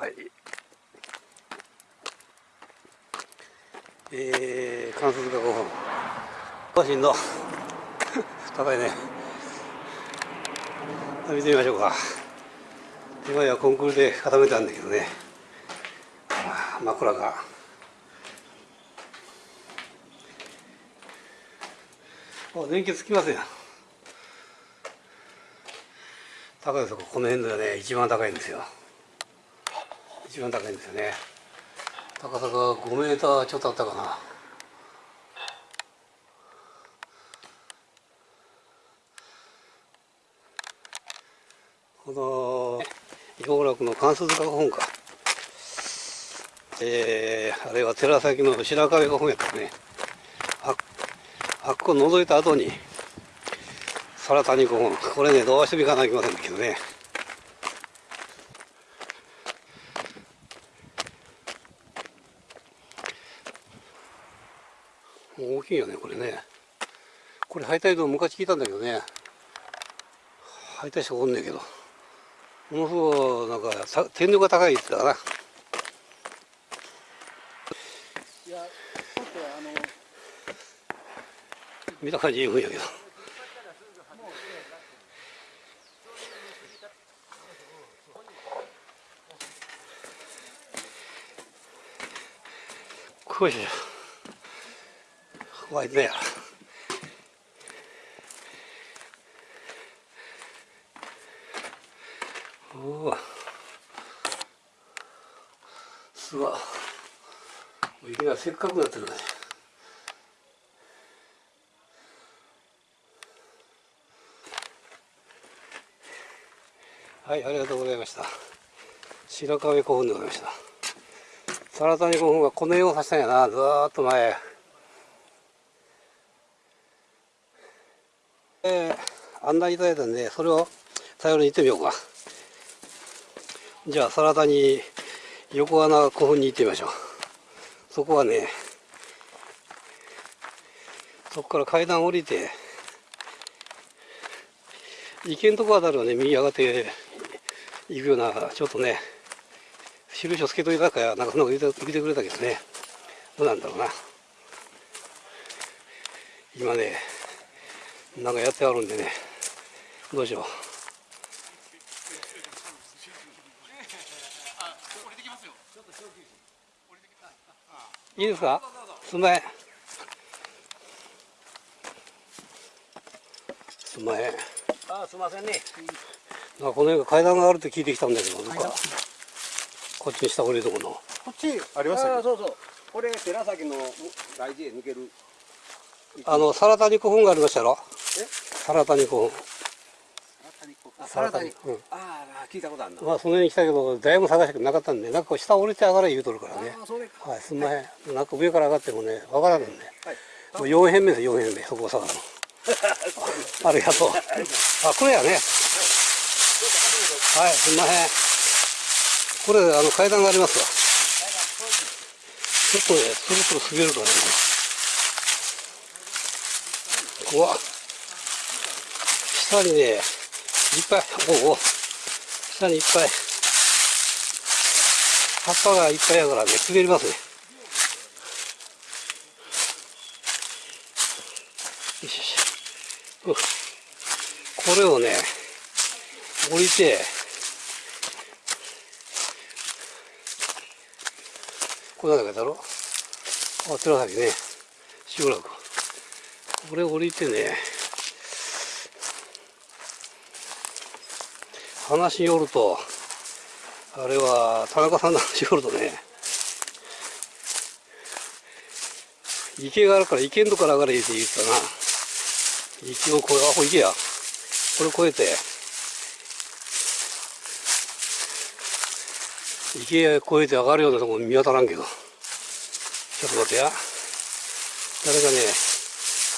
はい。えー、関節が5本マシンの高いね。見てみましょうか。今やコンクールで固めたんだけどね。枕が。あ電気つきますよ高いとここの辺ではね。一番高いんですよ。一番高いんですよね。高さが5メーターちょっとあったかな。この囲碁楽の関数塚本か。えー、あれは寺崎の白壁が本やったね。ああっこ覗いた後に空谷古本。これねどうしても行かなきゃいけませんけどね大きいよねこれね。これ敗退道昔聞いたんだけどね。敗退者おんねんけど。ものすごいなんか天井が高いって言ったかな。見た感じいいんやけど。こいしょワイドやおおすごい雪がせっかくなってるねはいありがとうございました。白壁古墳でございました。サ谷古墳はこの絵をさしたんやな。ずーっと前。えー、案内いただいたんでそれを頼りに行ってみようか。じゃあサラダに横穴古墳に行ってみましょう。そこはねそこから階段降りて池のとこあたりをね右上がっていくようなちょっとね印をつけといたかやなんかそんなこと言ってくれたけどね。どうなんだろうな。今ねなんかやってあるんでね。どうしよう。いいですか？すんまへん。すんまへん。あすみませんね。この辺が階段があるって聞いてきたんだけどどか。こっちに下降りるとこの。こっちありましたそうそう。これ寺崎の大事へ抜けるあのサラタニ古墳がありましたろ？え？サラタニ古墳サラタニうん、ああ聞いたことあるな。まあその辺に来たけどだいぶ探したけどなかったんでなんか下降りて上がれ言うとるからね。はいすんまへん、はい、なんか上から上がってもねわからんね、はい、もう4辺目です4辺目そこを探るの。ありがとう。あこれやね。はい。すんまへん。これあの階段がありますわ。ちょっとねそろそろ滑るからね怖っ下にねいっぱいおお下にいっぱい。葉っぱがいっぱいやからね滑りますね。よしよし。これをね降りて。これだけだろあ寺崎ね。集落これ降りてね話によるとあれは田中さんの話によるとね池があるから池んとこから上がれって言ったな。池を越えあこれ池や。これ越えて池へ越えて上がるようなとこ見当たらんけど。ちょっと待ってや。誰かね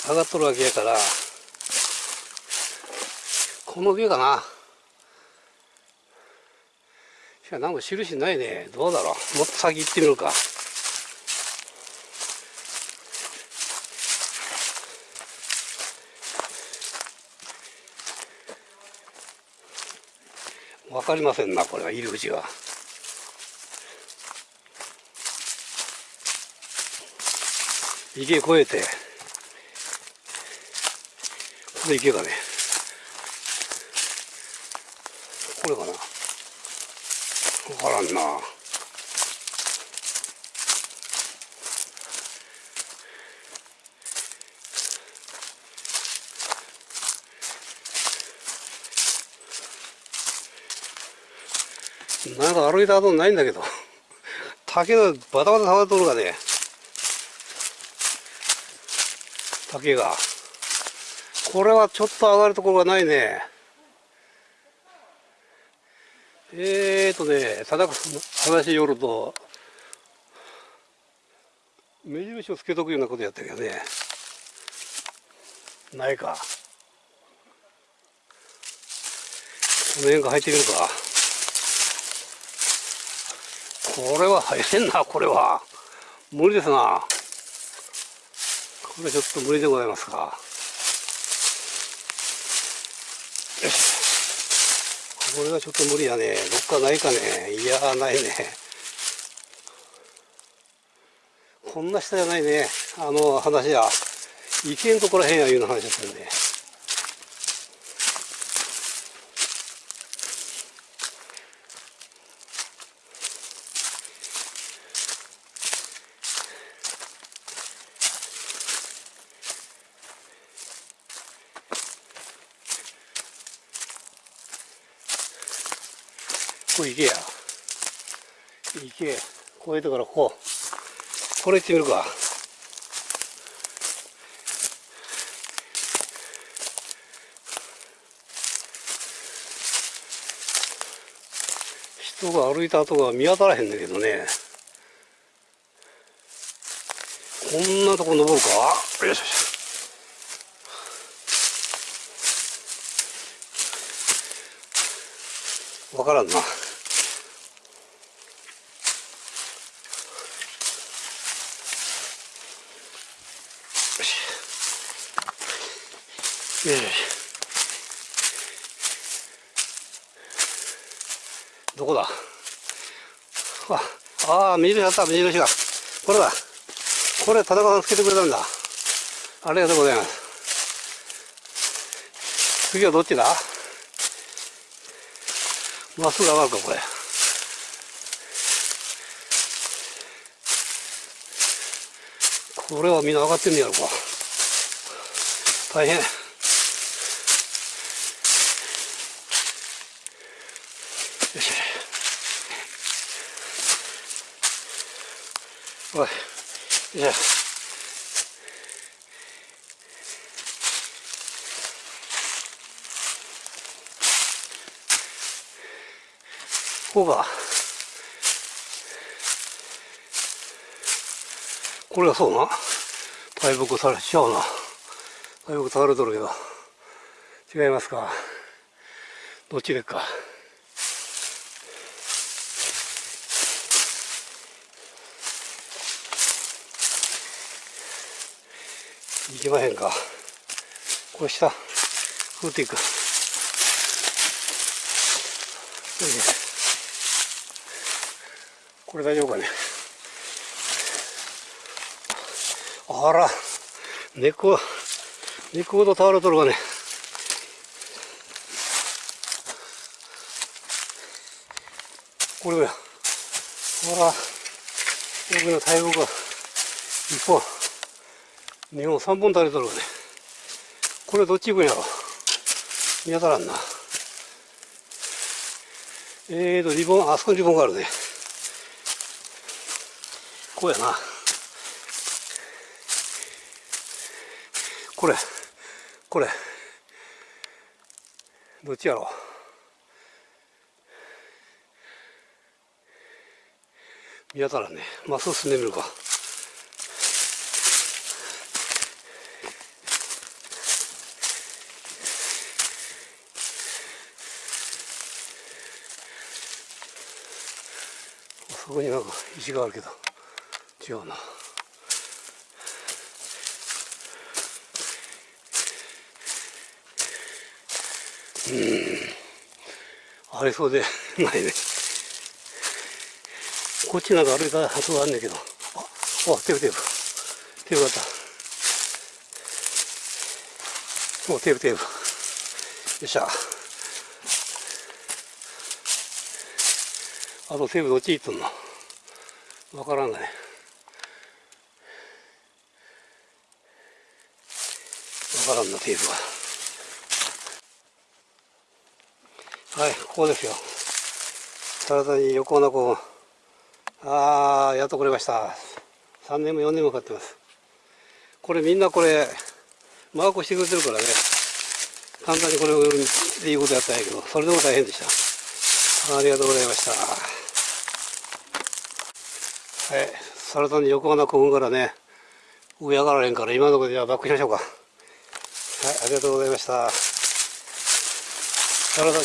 上がっとるわけやからこのビューかな。しかなんか印ないね。どうだろう。もっと先行ってみるか。わかりませんなこれは入り口は。池越えて。これ池がね、これかなわからんな。なんか歩いたことないんだけど、竹がバタバタ触っとるがね、竹が。これはちょっと上がるところがないね。えーとね、定か話によると、目印をつけとくようなことやったけどね。ないか。この辺が入ってみるか。これは入れんな、これは。無理ですな。これちょっと無理でございますか。よし。これはちょっと無理やね。どっかないかね。いや、ないね。こんな下じゃないね。あの話や。池んとこらへんやいうの話ですよね。これ池や。池、越えてからころこう。これ行ってみるか。人が歩いた跡が見当たらへんだけどね。こんなとこ登るか？よしよし。わからんな。よし。よしよし。どこだあ、ああ、目印あった、目印が。これだ。これ、田中さんつけてくれたんだ。ありがとうございます。次はどっちだ？まっすぐ上がるか、これ。これはみんな上がってんねやろか。大変。よし。おい。よいしょ。こうか。これがそうな。大木されちゃうな。大木されとるけど。違いますか。どっちでか。行きまへんか。これ下、降っていく。これ大丈夫かね。あら、猫、猫ほど倒れとるかね。これだよ。あら、僕の大木が一本、二本、三本倒れとるかね。これどっち行くんやろ。見当たらんな。えーと、リボン、あそこにリボンがあるね。こうやな。これ、これ。どっちやろ見当たらんね。まっすぐ進んでみるか。そこになんか石があるけど違うなうんありそうでないねこっちなんか歩いた跡があんねんけどああテープテープテープあった。もうテープテープ。よっしゃ。あとテープどっち行っとんの？わからんがね。わからんな、テープは。はい、ここですよ。体に横穴こう。ああ、やっと来れました。3年も4年もかかってます。これみんなこれ、マークしてくれてるからね。簡単にこれを売るっていうことやったんやけど、それでも大変でした。ありがとうございました。はい、サラダに横穴こぐからね、上上がらへんから今のところでじゃあバックしましょうか。はい、ありがとうございました。体に